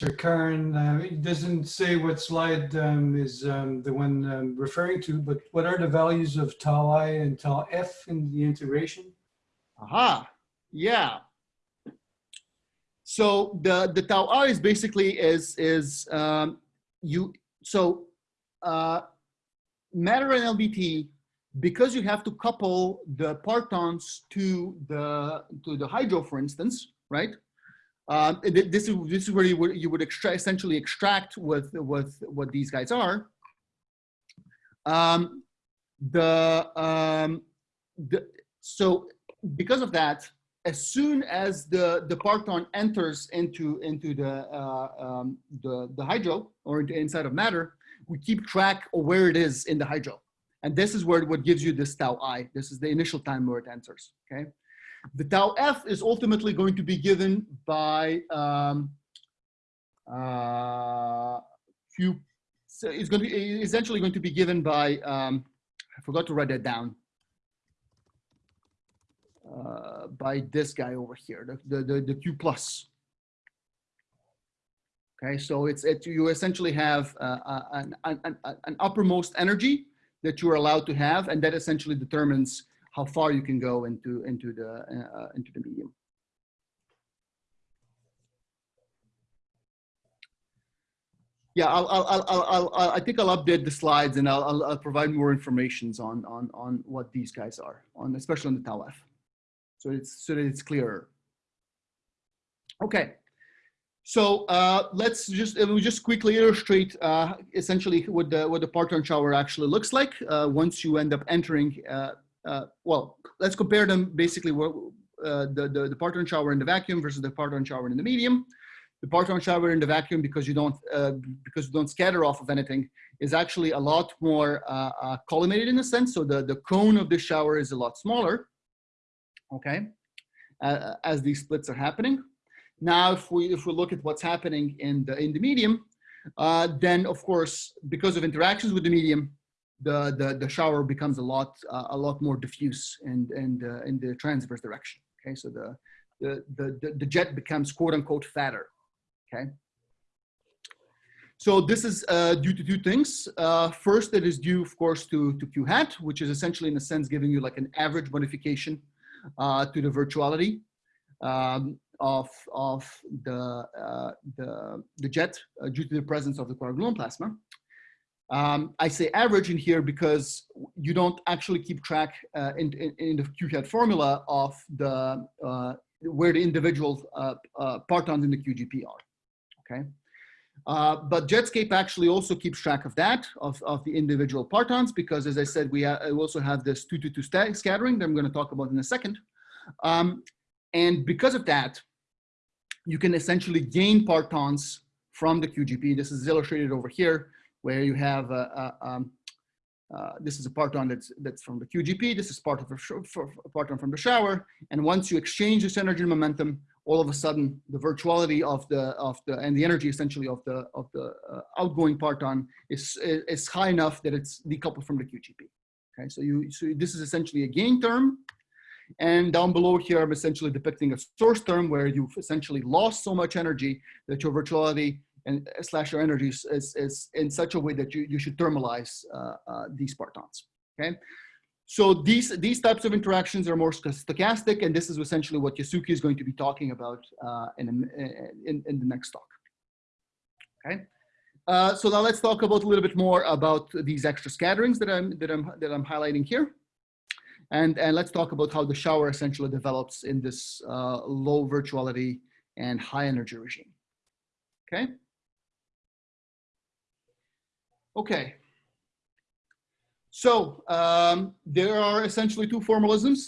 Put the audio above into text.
Sir Karen, uh, it doesn't say what slide um, is um, the one um, referring to, but what are the values of tau i and tau f in the integration? Aha, yeah. So the the tau i is basically is is um, you so uh, matter and LBT because you have to couple the partons to the to the hydro, for instance, right? Um, this is this is where you would you would extract essentially extract with with what these guys are. Um, the um, the so because of that, as soon as the the parton enters into into the uh, um, the the hydro or inside of matter, we keep track of where it is in the hydro, and this is where what gives you this tau i. This is the initial time where it enters. Okay. The tau f is ultimately going to be given by um, uh, few, so it's going to be essentially going to be given by, um, I forgot to write that down, uh, by this guy over here, the, the, the, the Q plus. Okay, so it's it, you essentially have uh an, an, an uppermost energy that you are allowed to have, and that essentially determines how far you can go into, into, the, uh, into the medium. Yeah, I'll, I'll, I'll, I'll, I think I'll update the slides and I'll, I'll, provide more information on, on, on what these guys are, on especially on the tau f, so it's so that it's clearer. Okay, so uh, let's just we just quickly illustrate uh, essentially what the what the parton shower actually looks like uh, once you end up entering uh, well, let's compare them basically uh, the, the, the parton shower in the vacuum versus the parton shower in the medium. The parton shower in the vacuum, because you don't, uh, because you don't scatter off of anything, is actually a lot more uh, uh, collimated in a sense. So the, the cone of the shower is a lot smaller, okay, uh, as these splits are happening. Now, if we, if we look at what's happening in the, in the medium, then of course, because of interactions with the medium, the, the, the shower becomes a lot, uh, a lot more diffuse and, and uh, in the transverse direction. Okay, so the, the, the, the jet becomes quote unquote fatter. Okay. So this is uh, due to two things. Uh, first, it is due, of course, to, to Q hat, which is essentially in a sense giving you like an average modification uh, to the virtuality um, of, of the, uh, the, the jet uh, due to the presence of the quark-gluon plasma. Um, I say average in here because you don't actually keep track uh, in, in, in, the Q hat formula of the uh, where the individual uh, uh partons in the QGP are, okay? Uh, but Jetscape actually also keeps track of that, of, of the individual partons, because as I said, we, we also have this 2 to 2 scattering that I'm gonna talk about in a second. Um, and because of that, you can essentially gain partons from the QGP. This is illustrated over here where you have a, a, um, uh, this is a parton that's that's from the QGP. This is part of a parton from the shower. And once you exchange this energy and momentum, all of a sudden the virtuality of the of the and the energy essentially of the of the uh, outgoing parton is is high enough that it's decoupled from the QGP. Okay, so you so this is essentially a gain term. And down below here, I'm essentially depicting a source term where you've essentially lost so much energy that your virtuality and uh, slash your energies is, is in such a way that you, you should thermalize uh, uh, these partons, okay? So these, these types of interactions are more stochastic, and this is essentially what Yasuki is going to be talking about uh, in, in, in, the next talk, okay? Uh, so now let's talk about a little bit more about these extra scatterings that I'm, that I'm, that I'm highlighting here. And, and let's talk about how the shower essentially develops in this uh, low virtuality and high energy regime, okay? Okay. So um, there are essentially two formalisms